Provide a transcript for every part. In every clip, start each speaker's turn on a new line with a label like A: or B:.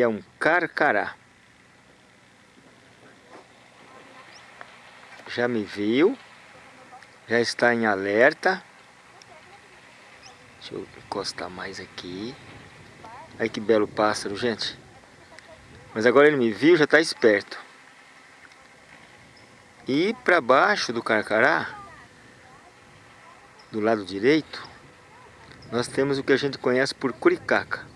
A: é um carcará. Já me viu, já está em alerta. Deixa eu encostar mais aqui. Olha que belo pássaro, gente. Mas agora ele me viu, já está esperto. E para baixo do carcará, do lado direito, nós temos o que a gente conhece por curicaca.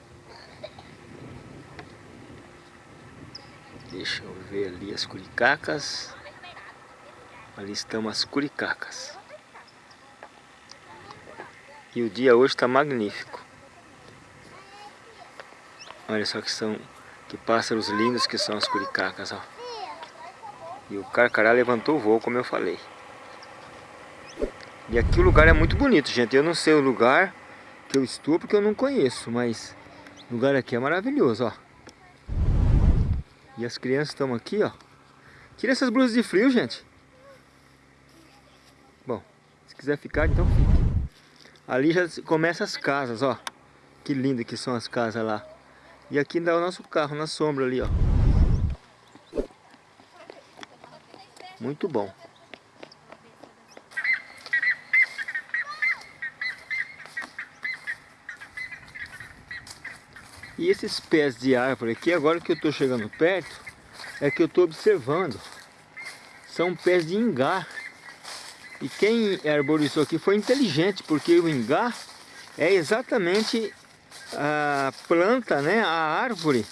A: Deixa eu ver ali as curicacas. Ali estão as curicacas. E o dia hoje está magnífico. Olha só que são que pássaros lindos que são as curicacas, ó. E o carcará levantou o voo, como eu falei. E aqui o lugar é muito bonito, gente. Eu não sei o lugar que eu estou porque eu não conheço, mas o lugar aqui é maravilhoso, ó. E as crianças estão aqui, ó. Tira essas blusas de frio, gente. Bom, se quiser ficar, então Ali já começa as casas, ó. Que lindo que são as casas lá. E aqui dá o nosso carro na sombra ali, ó. Muito bom. E esses pés de árvore aqui, agora que eu estou chegando perto, é que eu estou observando. São pés de ingá. E quem arborizou aqui foi inteligente, porque o ingá é exatamente a planta, né, a árvore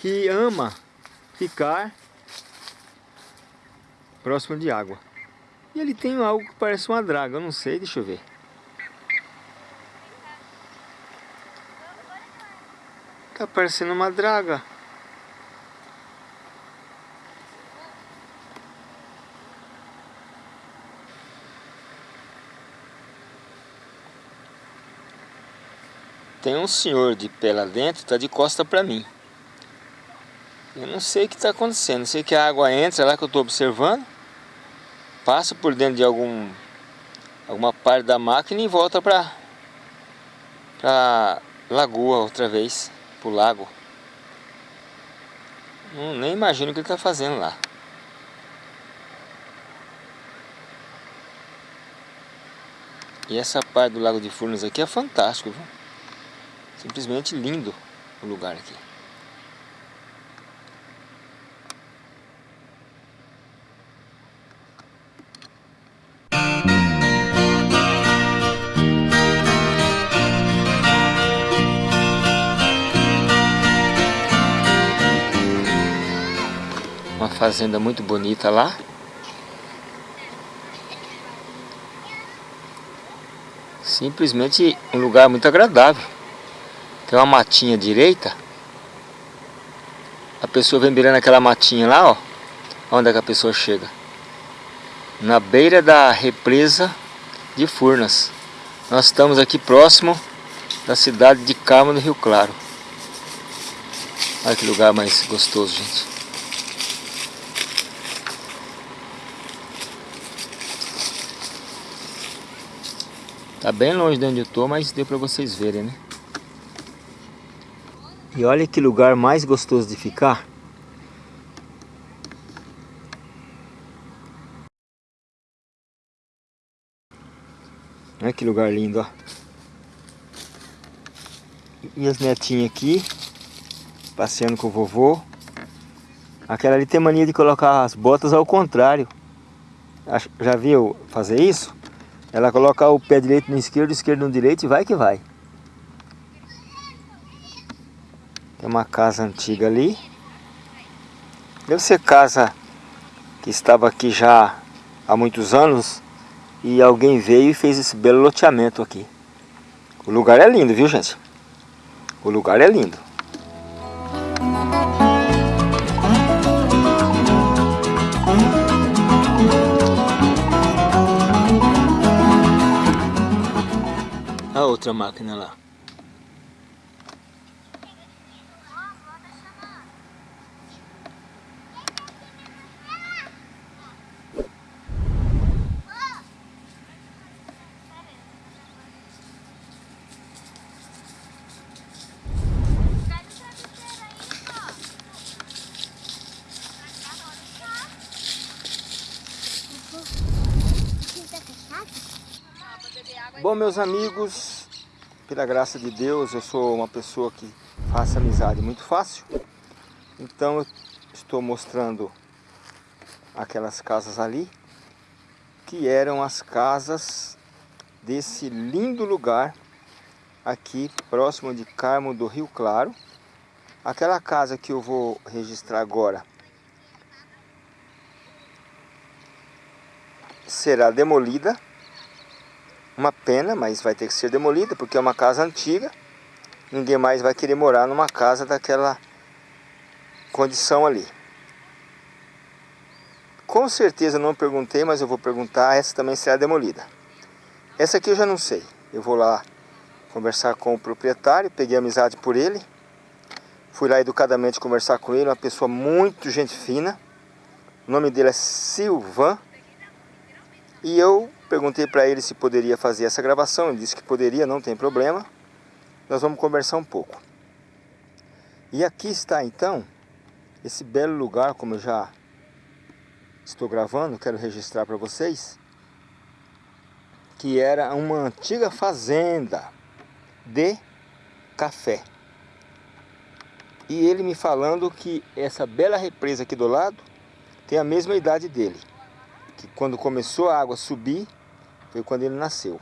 A: que ama ficar próximo de água. E ele tem algo que parece uma draga, eu não sei, deixa eu ver. Tá parecendo uma draga. Tem um senhor de pé lá dentro, tá de costa para mim. Eu não sei o que tá acontecendo. sei que a água entra lá que eu tô observando, passa por dentro de algum alguma parte da máquina e volta para a lagoa outra vez pro lago. Não, nem imagino o que ele está fazendo lá. E essa parte do Lago de Furnas aqui é fantástico, viu? Simplesmente lindo o lugar aqui. fazenda muito bonita lá. Simplesmente um lugar muito agradável. Tem uma matinha direita. A pessoa vem virando aquela matinha lá, ó. Onde é que a pessoa chega? Na beira da represa de Furnas. Nós estamos aqui próximo da cidade de Carmo do Rio Claro. Olha que lugar mais gostoso, gente. Tá bem longe de onde eu tô, mas deu para vocês verem, né? E olha que lugar mais gostoso de ficar. Olha que lugar lindo, ó. Minhas netinhas aqui, passeando com o vovô. Aquela ali tem mania de colocar as botas ao contrário. Já viu fazer isso? Ela coloca o pé direito no esquerdo, esquerdo no direito e vai que vai. Tem uma casa antiga ali. Deve ser casa que estava aqui já há muitos anos e alguém veio e fez esse belo loteamento aqui. O lugar é lindo, viu gente? O lugar é lindo. outra máquina lá. Bom, meus amigos, pela graça de Deus, eu sou uma pessoa que faço amizade muito fácil. Então eu estou mostrando aquelas casas ali, que eram as casas desse lindo lugar aqui próximo de Carmo do Rio Claro. Aquela casa que eu vou registrar agora será demolida uma pena, mas vai ter que ser demolida, porque é uma casa antiga. Ninguém mais vai querer morar numa casa daquela condição ali. Com certeza não perguntei, mas eu vou perguntar, essa também será demolida. Essa aqui eu já não sei. Eu vou lá conversar com o proprietário, peguei amizade por ele. Fui lá educadamente conversar com ele, uma pessoa muito gente fina. O nome dele é Silvan. E eu Perguntei para ele se poderia fazer essa gravação, ele disse que poderia, não tem problema. Nós vamos conversar um pouco. E aqui está então esse belo lugar, como eu já estou gravando, quero registrar para vocês, que era uma antiga fazenda de café. E ele me falando que essa bela represa aqui do lado tem a mesma idade dele, que quando começou a água subir, foi quando ele nasceu.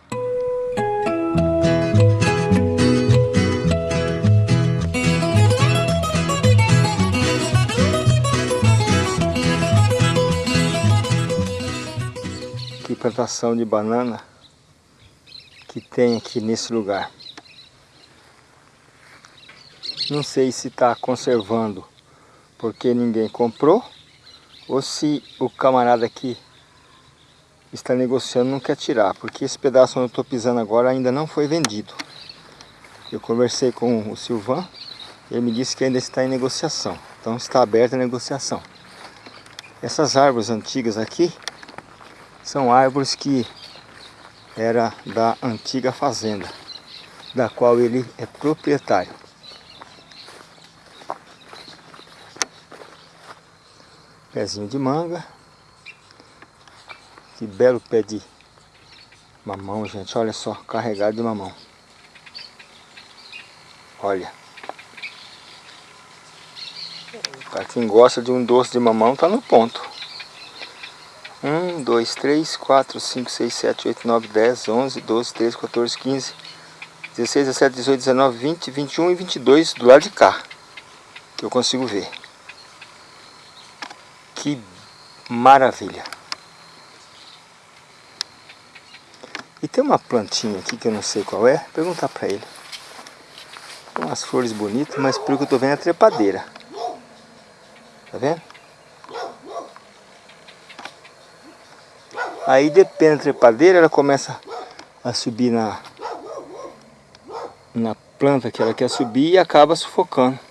A: Que plantação de banana que tem aqui nesse lugar. Não sei se está conservando porque ninguém comprou ou se o camarada aqui está negociando não quer tirar, porque esse pedaço onde eu estou pisando agora ainda não foi vendido. Eu conversei com o Silvan, ele me disse que ainda está em negociação, então está aberta a negociação. Essas árvores antigas aqui são árvores que era da antiga fazenda, da qual ele é proprietário. Pezinho de manga, que belo pé de mamão, gente. Olha só, carregado de mamão. Olha. Pra quem gosta de um doce de mamão, tá no ponto. 1, 2, 3, 4, 5, 6, 7, 8, 9, 10, 11, 12, 13, 14, 15, 16, 17, 18, 19, 20, 21 e 22 do lado de cá. Que eu consigo ver. Que maravilha! E tem uma plantinha aqui que eu não sei qual é, vou perguntar para ele. Tem umas flores bonitas, mas pelo que eu tô vendo é trepadeira. Tá vendo? Aí depende da trepadeira, ela começa a subir na, na planta que ela quer subir e acaba sufocando.